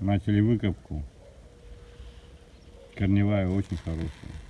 Начали выкопку. Корневая очень хорошая.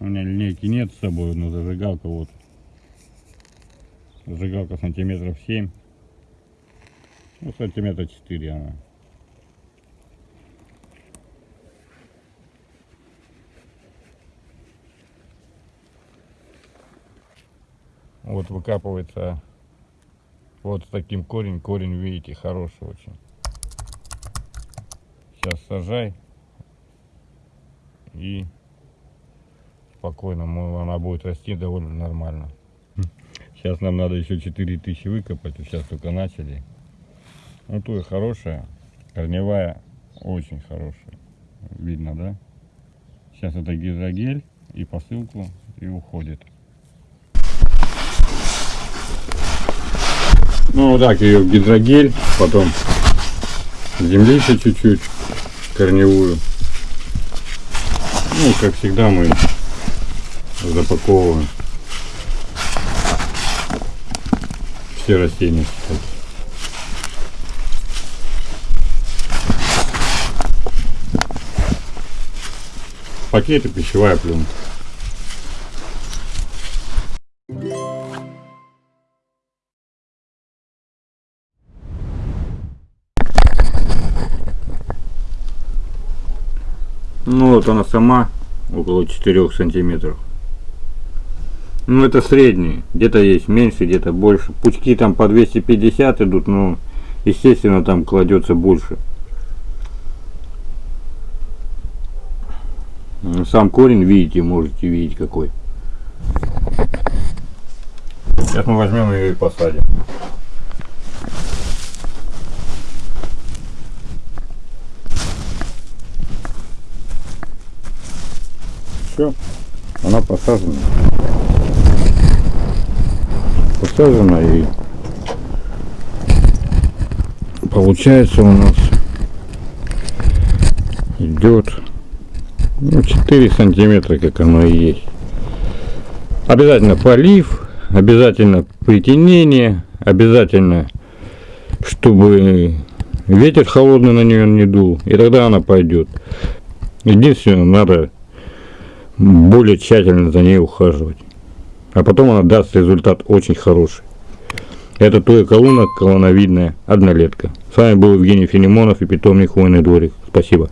У меня линейки нет с собой, но зажигалка вот. Зажигалка сантиметров 7. Ну, сантиметра 4 она. Вот выкапывается вот с таким корень. Корень, видите, хороший очень. Сейчас сажай. И спокойно, она будет расти довольно нормально. Сейчас нам надо еще 4000 выкопать, сейчас только начали. Ну, то и хорошая, корневая очень хорошая. Видно, да? Сейчас это гидрогель и посылку и уходит. Ну, вот так ее гидрогель, потом землицы чуть-чуть корневую. Ну, как всегда мы запаковываем все растения. кстати. Пакеты пищевая пленка. Ну вот она сама около 4 сантиметров. Ну это средний. Где-то есть меньше, где-то больше. Пучки там по 250 идут, но естественно там кладется больше. Ну, Сам корень видите, можете видеть какой. Сейчас мы возьмем ее и посадим. Все, она посажена. Посажена и получается у нас идет ну, 4 сантиметра, как оно и есть. Обязательно полив, обязательно притенение, обязательно, чтобы ветер холодный на нее не дул, и тогда она пойдет. Единственное, надо более тщательно за ней ухаживать. А потом она даст результат очень хороший. Это туя колонна, колоновидная, однолетка. С вами был Евгений Филимонов и питомник Хвойный дворик. Спасибо.